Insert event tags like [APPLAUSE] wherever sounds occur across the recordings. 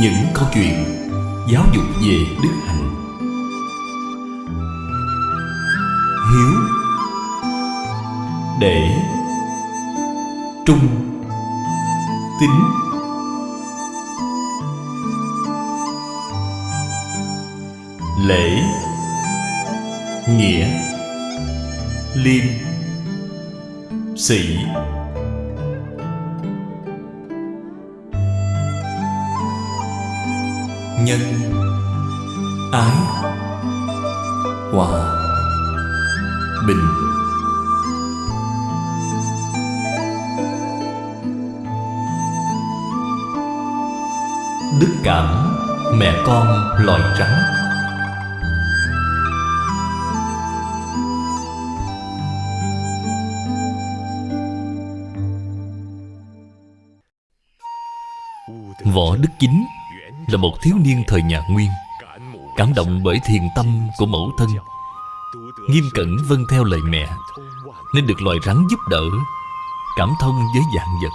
Những câu chuyện giáo dục về đức hạnh. Hiếu Để Trung Tín Lễ Nghĩa Liêm Sĩ Nhân Ái Hòa Bình. Đức cảm mẹ con loài trắng. Võ Đức Chính là một thiếu niên thời nhà Nguyên. Cảm động bởi thiền tâm của mẫu thân. Nghiêm cẩn vâng theo lời mẹ, Nên được loài rắn giúp đỡ, Cảm thông với dạng vật.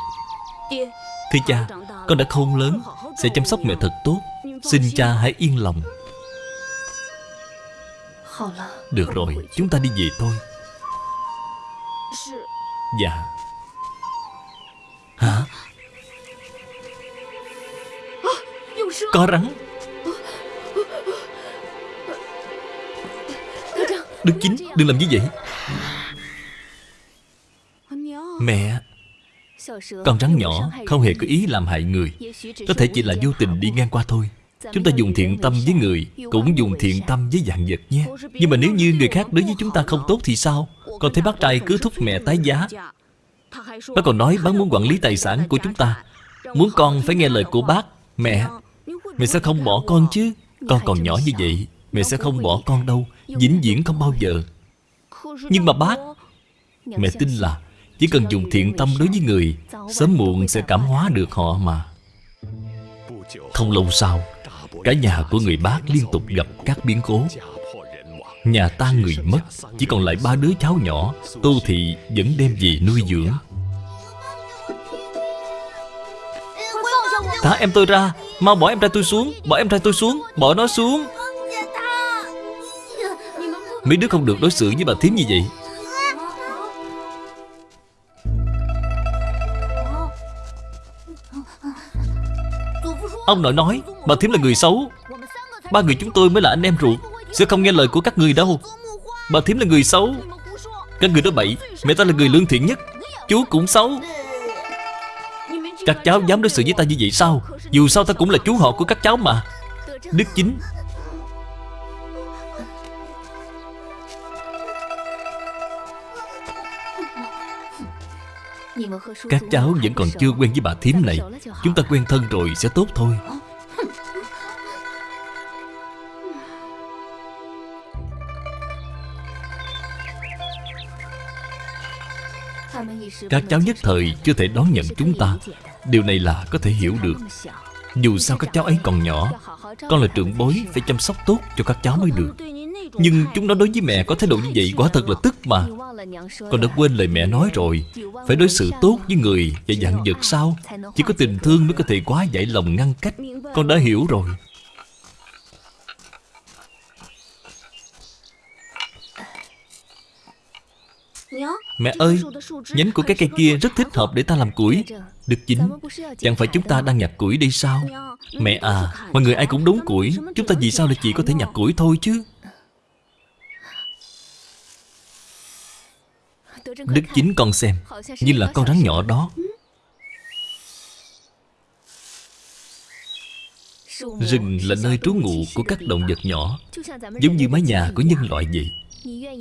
Thưa cha, Con đã khôn lớn, Sẽ chăm sóc mẹ thật tốt. Xin cha hãy yên lòng. Được rồi, Chúng ta đi về thôi. Dạ. Có rắn. Đức Chính, đừng làm như vậy. Mẹ, Con rắn nhỏ, không hề có ý làm hại người. Có thể chỉ là vô tình đi ngang qua thôi. Chúng ta dùng thiện tâm với người, Cũng dùng thiện tâm với dạng vật nhé. Nhưng mà nếu như người khác đối với chúng ta không tốt thì sao? Con thấy bác trai cứ thúc mẹ tái giá. Bác còn nói bác muốn quản lý tài sản của chúng ta. Muốn con phải nghe lời của bác, Mẹ. Mẹ sẽ không bỏ con chứ. Con còn nhỏ như vậy Mẹ sẽ không bỏ con đâu. Vĩnh viễn không bao giờ. Nhưng mà bác Mẹ tin là Chỉ cần dùng thiện tâm đối với người Sớm muộn sẽ cảm hóa được họ mà. Không lâu sau Cả nhà của người bác liên tục gặp các biến cố. Nhà ta người mất Chỉ còn lại ba đứa cháu nhỏ Tô Thị vẫn đem về nuôi dưỡng. Thả em tôi ra Mau bỏ em trai tôi xuống, Bỏ em trai tôi xuống, Bỏ nó xuống. Mấy đứa không được đối xử với bà thím như vậy. Ông nội nói, Bà thím là người xấu. Ba người chúng tôi mới là anh em ruột, Sẽ không nghe lời của các người đâu. Bà thím là người xấu. Các người đó bậy, Mẹ ta là người lương thiện nhất, Chú cũng xấu. Các cháu dám đối xử với ta như vậy sao? Dù sao ta cũng là chú họ của các cháu mà. Đức chính. Các cháu vẫn còn chưa quen với bà thím này. Chúng ta quen thân rồi sẽ tốt thôi. Các cháu nhất thời chưa thể đón nhận chúng ta. Điều này là có thể hiểu được. Dù sao các cháu ấy còn nhỏ Con là trưởng bối Phải chăm sóc tốt cho các cháu mới được. Nhưng chúng nó đối với mẹ có thái độ như vậy Quả thật là tức mà. Con đã quên lời mẹ nói rồi. Phải đối xử tốt với người và dặn vật sao Chỉ có tình thương mới có thể quá giải lòng ngăn cách. Con đã hiểu rồi. Mẹ ơi Nhánh của cái cây kia rất thích hợp để ta làm củi Được chính Chẳng phải chúng ta đang nhặt củi đi sao? Mẹ à Mọi người ai cũng đốn củi. Chúng ta vì sao lại chỉ có thể nhặt củi thôi chứ? Đức chính con xem Như là con rắn nhỏ đó. Rừng là nơi trú ngụ của các động vật nhỏ Giống như mái nhà của nhân loại vậy.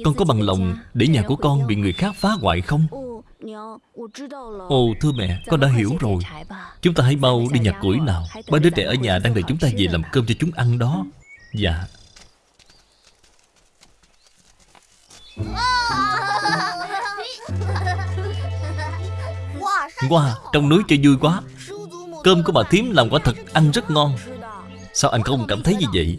Con có bằng lòng để nhà của con bị người khác phá hoại không? Ồ thưa mẹ Con đã hiểu rồi. Chúng ta hãy mau đi nhặt củi nào. Ba đứa trẻ ở nhà đang đợi chúng ta về làm cơm cho chúng ăn đó. Dạ. Wow, trong núi chơi vui quá. Cơm của bà thím làm quả thật ăn rất ngon. Sao anh không cảm thấy như vậy?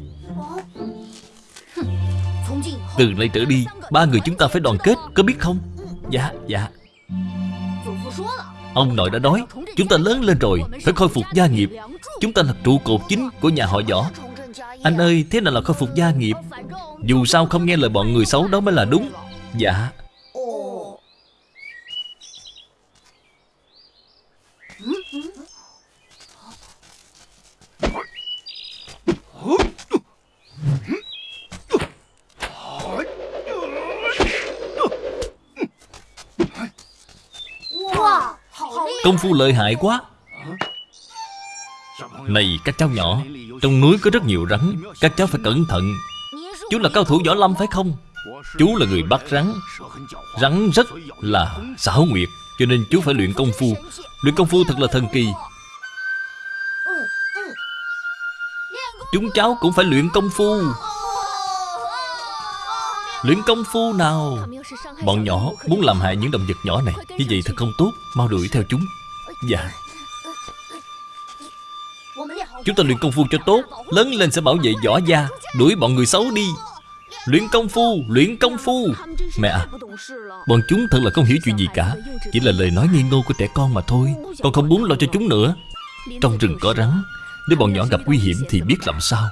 Từ nay trở đi Ba người chúng ta phải đoàn kết Có biết không? Dạ dạ Ông nội đã nói, Chúng ta lớn lên rồi, Phải khôi phục gia nghiệp. Chúng ta là trụ cột chính của nhà họ võ. Anh ơi, thế nào là khôi phục gia nghiệp? Dù sao không nghe lời bọn người xấu đó mới là đúng. Dạ. Công phu lợi hại quá. Này, các cháu nhỏ, Trong núi có rất nhiều rắn, Các cháu phải cẩn thận. Chú là cao thủ võ lâm phải không? Chú là người bắt rắn. Rắn rất là xảo nguyệt, Cho nên chú phải luyện công phu. Luyện công phu thật là thần kỳ. Chúng cháu cũng phải luyện công phu. Luyện công phu nào? Bọn nhỏ muốn làm hại những động vật nhỏ này. Như vậy thật không tốt. Mau đuổi theo chúng. Dạ. Chúng ta luyện công phu cho tốt. Lớn lên sẽ bảo vệ võ gia. Đuổi bọn người xấu đi. Luyện công phu, luyện công phu. Mẹ à Bọn chúng thật là không hiểu chuyện gì cả. Chỉ là lời nói nghi ngô của trẻ con mà thôi. Con không muốn lo cho chúng nữa. Trong rừng có rắn. Nếu bọn nhỏ gặp nguy hiểm thì biết làm sao.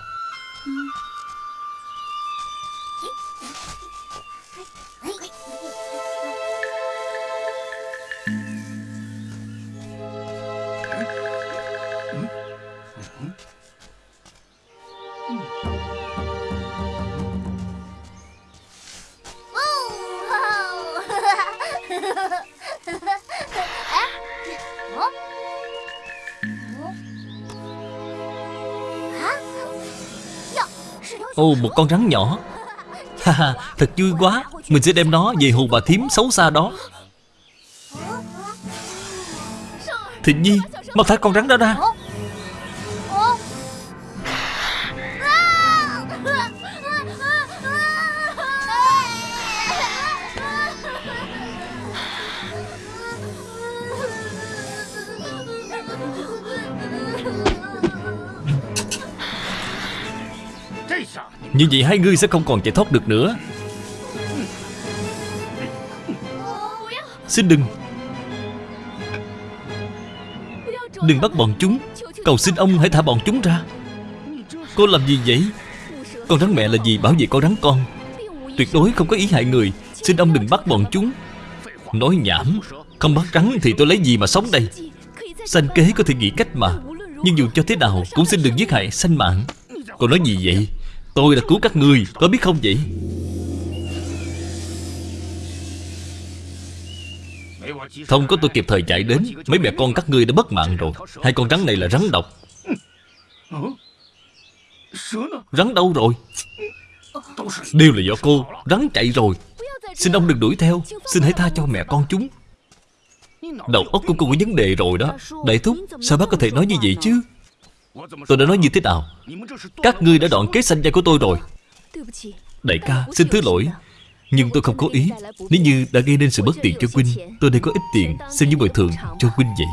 Một con rắn nhỏ. Ha ha, thật vui quá. Mình sẽ đem nó về hù bà thím xấu xa đó. Thịnh Nhi, Mau thả con rắn đó ra. Như vậy hai ngươi sẽ không còn chạy thoát được nữa. Xin đừng. Đừng bắt bọn chúng. Cầu xin ông hãy thả bọn chúng ra. Cô làm gì vậy? Con rắn mẹ là gì? Bảo vệ con rắn con. Tuyệt đối không có ý hại người. Xin ông đừng bắt bọn chúng. Nói nhảm. Không bắt rắn thì tôi lấy gì mà sống đây? Sanh kế có thể nghĩ cách mà. Nhưng dù cho thế nào cũng xin đừng giết hại sanh mạng. Cô nói gì vậy? Tôi đã cứu các người Có biết không vậy? Không có tôi kịp thời chạy đến, Mấy mẹ con các ngươi đã bất mạng rồi. Hai con rắn này là rắn độc. Rắn đâu rồi? Đều là do cô, Rắn chạy rồi. Xin ông đừng đuổi theo, Xin hãy tha cho mẹ con chúng. Đầu óc của cô có vấn đề rồi đó. Đại thúc, Sao bác có thể nói như vậy chứ? Tôi đã nói như thế nào? Các ngươi đã đoạn kế sanh gia của tôi rồi. Đại ca, xin thứ lỗi. Nhưng tôi không có ý. Nếu như đã gây nên sự bất tiện cho Quynh, Tôi đây có ít tiền Xem như bồi thường cho Quynh vậy.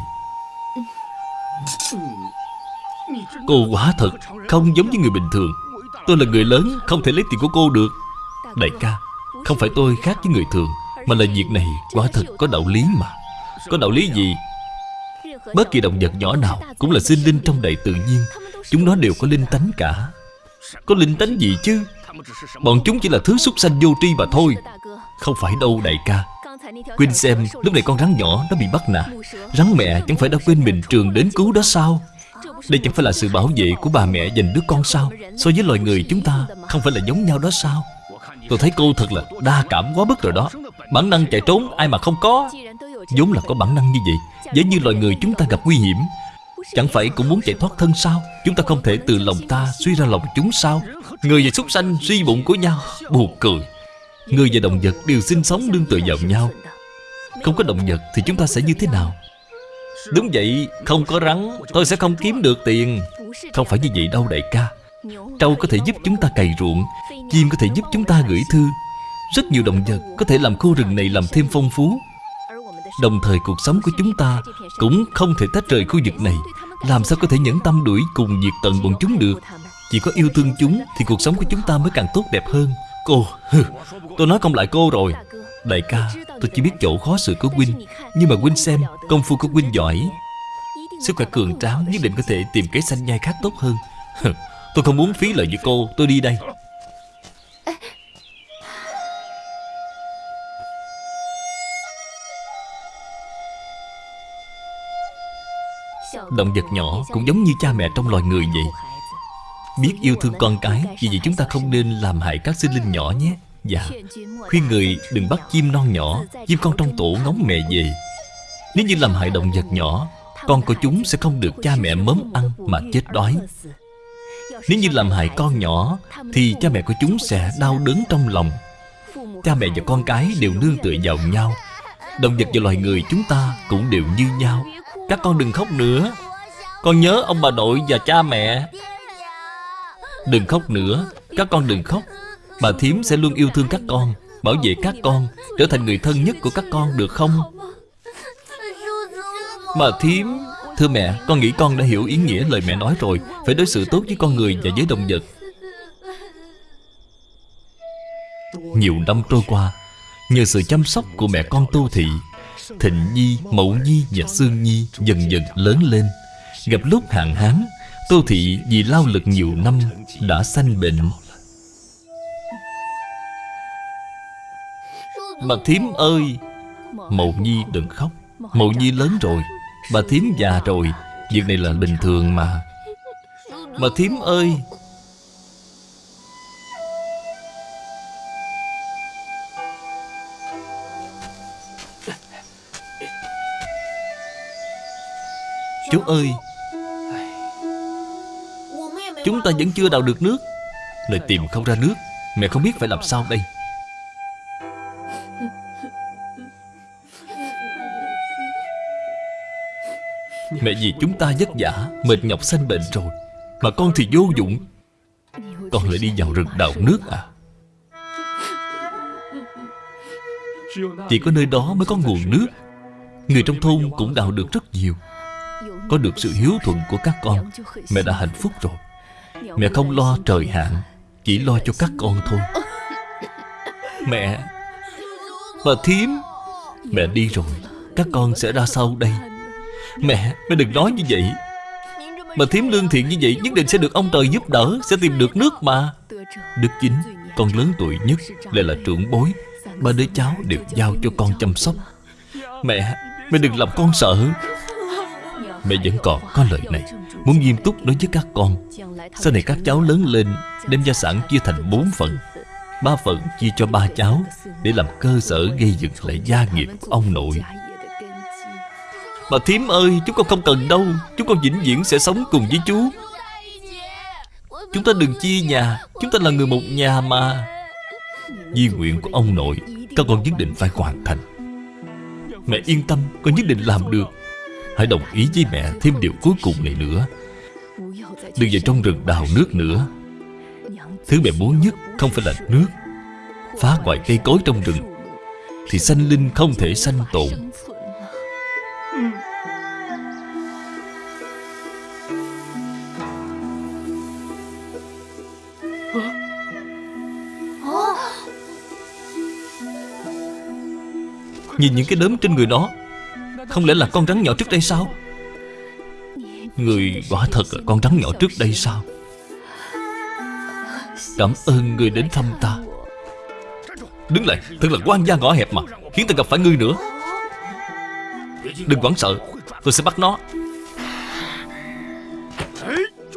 Cô quá thật Không giống như người bình thường. Tôi là người lớn, Không thể lấy tiền của cô được. Đại ca, Không phải tôi khác với người thường, Mà là việc này quá thật có đạo lý mà. Có đạo lý gì? Bất kỳ động vật nhỏ nào Cũng là sinh linh trong đại tự nhiên. Chúng nó đều có linh tánh cả. Có linh tánh gì chứ? Bọn chúng chỉ là thứ súc sanh vô tri mà thôi. Không phải đâu, đại ca. Quên xem, lúc này con rắn nhỏ nó bị bắt nạt Rắn mẹ chẳng phải đã quên mình trường đến cứu đó sao? Đây chẳng phải là sự bảo vệ của bà mẹ dành đứa con sao? So với loài người chúng ta, Không phải là giống nhau đó sao? Tôi thấy cô thật là đa cảm quá mức rồi đó. Bản năng chạy trốn, ai mà không có. Vốn là có bản năng như vậy. Giống như loài người chúng ta gặp nguy hiểm. Chẳng phải cũng muốn chạy thoát thân sao? Chúng ta không thể từ lòng ta suy ra lòng chúng sao? Người và súc sanh suy bụng của nhau, Buồn cười. Người và động vật đều sinh sống đương tựa vào nhau. Không có động vật thì chúng ta sẽ như thế nào? Đúng vậy, Không có rắn, Tôi sẽ không kiếm được tiền. Không phải như vậy đâu, đại ca. Trâu có thể giúp chúng ta cày ruộng, Chim có thể giúp chúng ta gửi thư. Rất nhiều động vật có thể làm khu rừng này làm thêm phong phú. Đồng thời cuộc sống của chúng ta Cũng không thể tách rời khu vực này. Làm sao có thể nhẫn tâm đuổi cùng diệt tận bọn chúng được? Chỉ có yêu thương chúng Thì cuộc sống của chúng ta mới càng tốt đẹp hơn. Cô, tôi nói không lại cô rồi. Đại ca, tôi chỉ biết chỗ khó xử của Huynh Nhưng mà Huynh xem Công phu của Huynh giỏi. Sức khỏe cường tráng nhất định có thể tìm cái xanh nhai khác tốt hơn. Tôi không muốn phí lời với cô Tôi đi đây. Động vật nhỏ cũng giống như cha mẹ trong loài người vậy. Biết yêu thương con cái Vì vậy chúng ta không nên làm hại các sinh linh nhỏ nhé. Dạ Khuyên người đừng bắt chim non nhỏ, Chim con trong tổ ngóng mẹ về. Nếu như làm hại động vật nhỏ, Con của chúng sẽ không được cha mẹ mớm ăn Mà chết đói. Nếu như làm hại con nhỏ, Thì cha mẹ của chúng sẽ đau đớn trong lòng. Cha mẹ và con cái đều nương tựa vào nhau. Động vật và loài người chúng ta cũng đều như nhau. Các con đừng khóc nữa. Con nhớ ông bà nội và cha mẹ. Đừng khóc nữa. Các con đừng khóc. Bà thím sẽ luôn yêu thương các con, Bảo vệ các con, Trở thành người thân nhất của các con được không? Bà thím, Thưa mẹ, Con nghĩ con đã hiểu ý nghĩa lời mẹ nói rồi. Phải đối xử tốt với con người và với động vật. Nhiều năm trôi qua, Nhờ sự chăm sóc của mẹ con Tu Thị Thịnh Nhi, Mậu Nhi và Sương Nhi dần dần lớn lên. Gặp lúc hạn hán Tô Thị vì lao lực nhiều năm Đã sanh bệnh. Bà thím ơi Mậu Nhi đừng khóc. Mậu Nhi lớn rồi Bà thím già rồi. Việc này là bình thường mà. Bà thím ơi Chú ơi, Chúng ta vẫn chưa đào được nước. Lại tìm không ra nước, Mẹ không biết phải làm sao đây. Mẹ vì chúng ta vất vả, Mệt nhọc sanh bệnh rồi, Mà con thì vô dụng. Con lại đi vào rừng đào nước à? Chỉ có nơi đó mới có nguồn nước. Người trong thôn cũng đào được rất nhiều. Có được sự hiếu thuận của các con. Mẹ đã hạnh phúc rồi. Mẹ không lo trời hạn Chỉ lo cho các con thôi. Mẹ Bà thím Mẹ đi rồi. Các con sẽ ra sau đây. Mẹ, mẹ đừng nói như vậy. Bà thím lương thiện như vậy Nhất định sẽ được ông trời giúp đỡ Sẽ tìm được nước mà. Đức chính, con lớn tuổi nhất Lại là trưởng bối. Ba đứa cháu đều giao cho con chăm sóc. Mẹ, mẹ đừng làm con sợ. Mẹ vẫn còn có lời này. Muốn nghiêm túc nói với các con. Sau này các cháu lớn lên, Đem gia sản chia thành bốn phần. Ba phần chia cho ba cháu Để làm cơ sở gây dựng lại gia nghiệp của ông nội. Bà thím ơi, Chúng con không cần đâu. Chúng con vĩnh viễn sẽ sống cùng với chú. Chúng ta đừng chia nhà. Chúng ta là người một nhà mà. Di nguyện của ông nội, Các con nhất định phải hoàn thành. Mẹ yên tâm, Con nhất định làm được. Hãy đồng ý với mẹ thêm điều cuối cùng này nữa. Đừng vào trong rừng đào nước nữa. Thứ mẹ muốn nhất không phải là nước. Phá hoại cây cối trong rừng Thì sanh linh không thể sanh tồn. Nhìn những cái đốm trên người nó không lẽ là con rắn nhỏ trước đây sao? Người quả thật là con rắn nhỏ trước đây sao? Cảm ơn người đến thăm ta. Đứng lại, Thật là quan gia ngõ hẹp mà, Khiến ta gặp phải ngươi nữa. Đừng quảng sợ, Tôi sẽ bắt nó.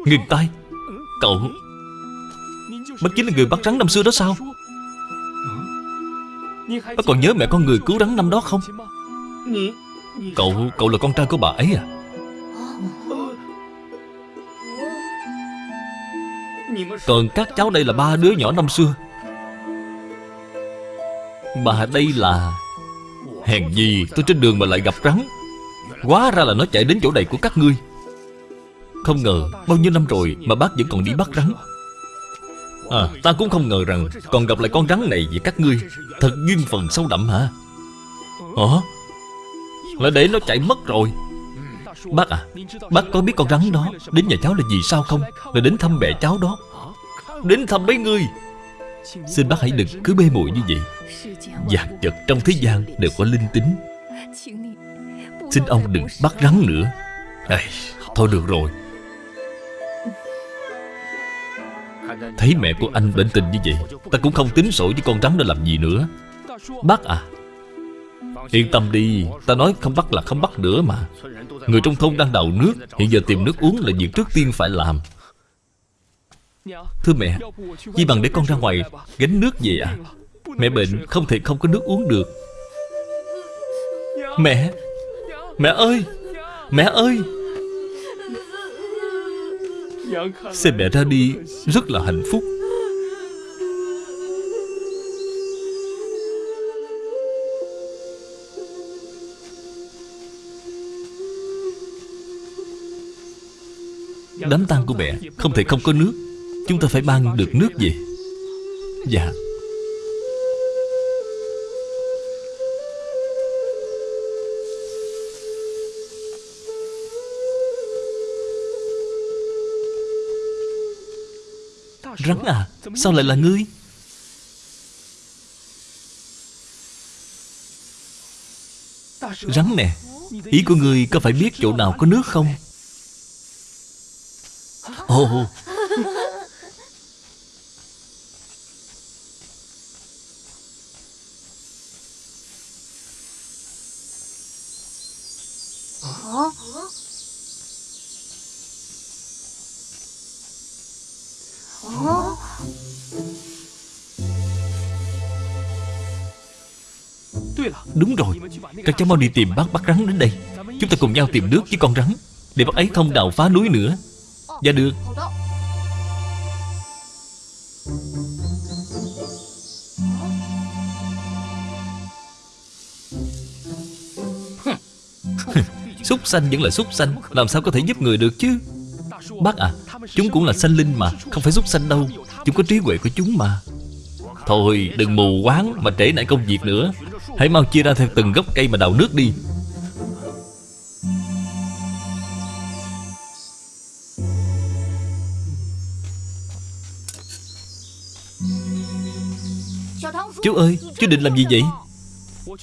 Ngừng tay Cậu, Bác chính là người bắt rắn năm xưa đó sao? Bác còn nhớ mẹ con người cứu rắn năm đó không? Cậu, cậu là con trai của bà ấy à? Còn các cháu đây là ba đứa nhỏ năm xưa. Bà đây là Hèn gì tôi trên đường mà lại gặp rắn. Quá ra là nó chạy đến chỗ này của các ngươi. Không ngờ Bao nhiêu năm rồi mà bác vẫn còn đi bắt rắn. À ta cũng không ngờ rằng Còn gặp lại con rắn này với các ngươi. Thật duyên phần sâu đậm hả? Hả? Lại để nó chạy mất rồi. Bác à Bác có biết con rắn đó Đến nhà cháu là gì sao không? Là đến thăm mẹ cháu đó. Đến thăm mấy người. Xin bác hãy đừng cứ bê muội như vậy. Vạn vật trong thế gian đều có linh tính. Xin ông đừng bắt rắn nữa. Ê, Thôi được rồi. Thấy mẹ của anh bệnh tình như vậy Ta cũng không tính sổ với con rắn đó làm gì nữa. Bác à Yên tâm đi, Ta nói không bắt là không bắt nữa mà. Người trong thôn đang đào nước, Hiện giờ tìm nước uống là việc trước tiên phải làm. Thưa mẹ Chỉ bằng để con ra ngoài gánh nước về à? Mẹ bệnh, không thể không có nước uống được. Mẹ Mẹ ơi Mẹ ơi. Xem mẹ ra đi, Rất là hạnh phúc. Đám tang của mẹ Không thể không có nước. Chúng ta phải mang được nước về Dạ. Rắn à Sao lại là ngươi? Rắn nè, Ý của ngươi có phải biết chỗ nào có nước không? Ồ Đúng rồi. Các cháu mau đi tìm bác. Bắt rắn đến đây. Chúng ta cùng nhau tìm nước với con rắn. Để bác ấy không đào phá núi nữa Dạ được. [LAUGHS] Súc sanh vẫn là súc sanh Làm sao có thể giúp người được chứ? Bác à Chúng cũng là sanh linh mà Không phải súc sanh đâu. Chúng có trí huệ của chúng mà. Thôi đừng mù quáng Mà trễ nải công việc nữa. Hãy mau chia ra theo từng gốc cây mà đào nước đi Chú ơi, Chú định làm gì vậy?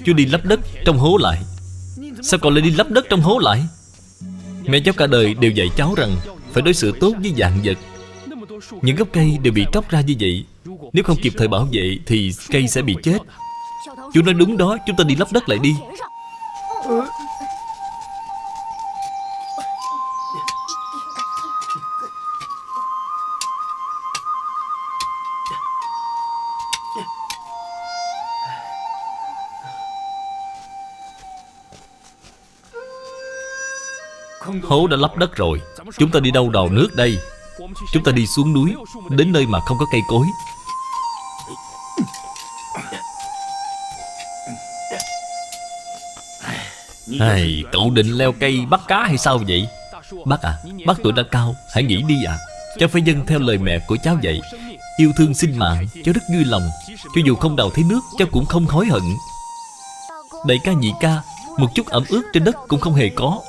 Chú đi lấp đất trong hố lại. Sao còn lại đi lấp đất trong hố lại? Mẹ cháu cả đời đều dạy cháu rằng Phải đối xử tốt với dạng vật. Những gốc cây đều bị tróc ra như vậy. Nếu không kịp thời bảo vệ Thì cây sẽ bị chết. Chú nói đúng đó, Chúng ta đi lấp đất lại đi. Hố đã lấp đất rồi. Chúng ta đi đâu đào nước đây? Chúng ta đi xuống núi Đến nơi mà không có cây cối. Hay, Cậu định leo cây bắt cá hay sao vậy? Bác à Bác tuổi đã cao Hãy nghĩ đi à Cháu phải dân theo lời mẹ của cháu vậy. Yêu thương sinh mạng Cháu rất vui lòng. Cho dù không đào thấy nước Cháu cũng không hối hận. Đại ca nhị ca Một chút ẩm ướt trên đất cũng không hề có.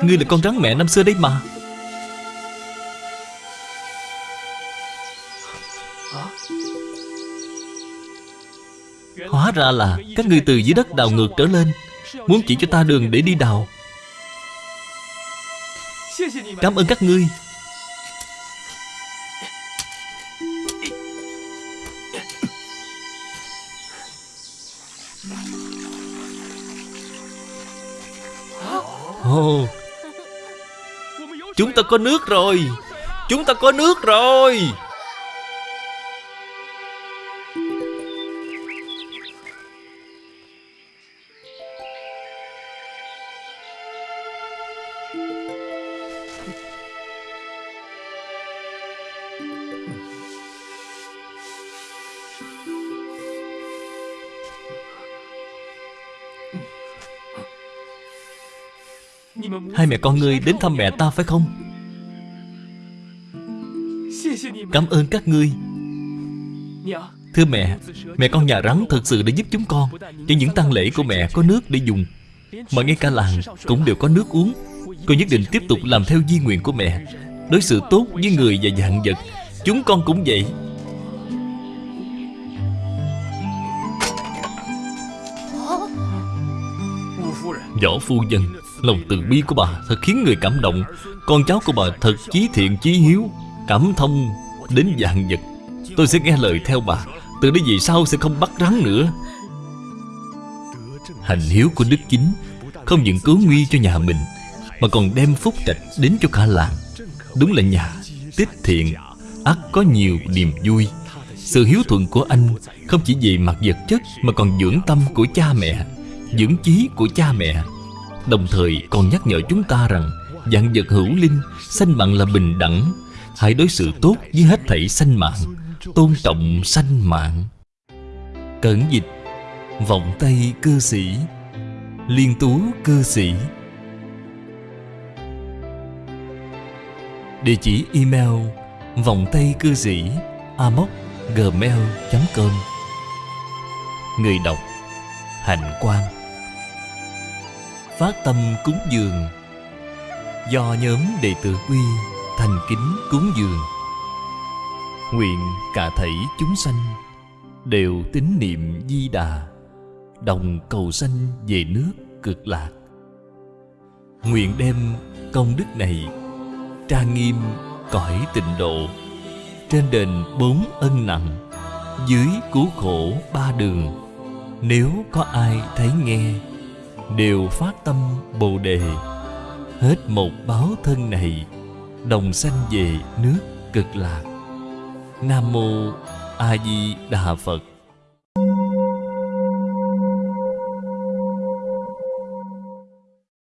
Ngươi là con rắn mẹ năm xưa đấy mà. Hóa ra là các ngươi từ dưới đất đào ngược trở lên, Muốn chỉ cho ta đường để đi đào. Cảm ơn các ngươi. Ồ Chúng ta có nước rồi. Chúng ta có nước rồi. Mẹ con ngươi đến thăm mẹ ta phải không? Cảm ơn các ngươi. Thưa mẹ Mẹ con nhà rắn thật sự đã giúp chúng con. Cho những tang lễ của mẹ có nước để dùng. Mà ngay cả làng cũng đều có nước uống. Con nhất định tiếp tục làm theo di nguyện của mẹ. Đối xử tốt với người và dạng vật Chúng con cũng vậy. Võ phu nhân Lòng từ bi của bà thật khiến người cảm động. Con cháu của bà thật chí thiện, chí hiếu, Cảm thông đến dạng vật. Tôi sẽ nghe lời theo bà, Từ đây về sau sẽ không bắt rắn nữa. Hành hiếu của Đức Chính Không những cứu nguy cho nhà mình, Mà còn đem phúc trạch đến cho cả làng. Đúng là nhà tích thiện ắt có nhiều niềm vui. Sự hiếu thuận của anh Không chỉ về mặt vật chất, Mà còn dưỡng tâm của cha mẹ, Dưỡng chí của cha mẹ. Đồng thời còn nhắc nhở chúng ta rằng Dạng vật hữu linh, Sanh mạng là bình đẳng, Hãy đối xử tốt với hết thảy sanh mạng, Tôn trọng sanh mạng. Cẩn dịch, Vọng tay cư sĩ, Liên tú cư sĩ. Địa chỉ email vọng tay cư sĩ amoc gmail.com Người đọc, Hạnh Quang. Phát tâm cúng dường. Do nhóm đệ tử quy thành kính cúng dường. Nguyện cả thảy chúng sanh Đều tín niệm di đà, Đồng cầu sanh về nước cực lạc. Nguyện đem công đức này Trang nghiêm cõi tịnh độ Trên đền bốn ân nặng, Dưới cứu khổ ba đường. Nếu có ai thấy nghe Đều phát tâm Bồ Đề. Hết một báo thân này, Đồng sanh về nước cực lạc. Nam Mô A Di Đà Phật.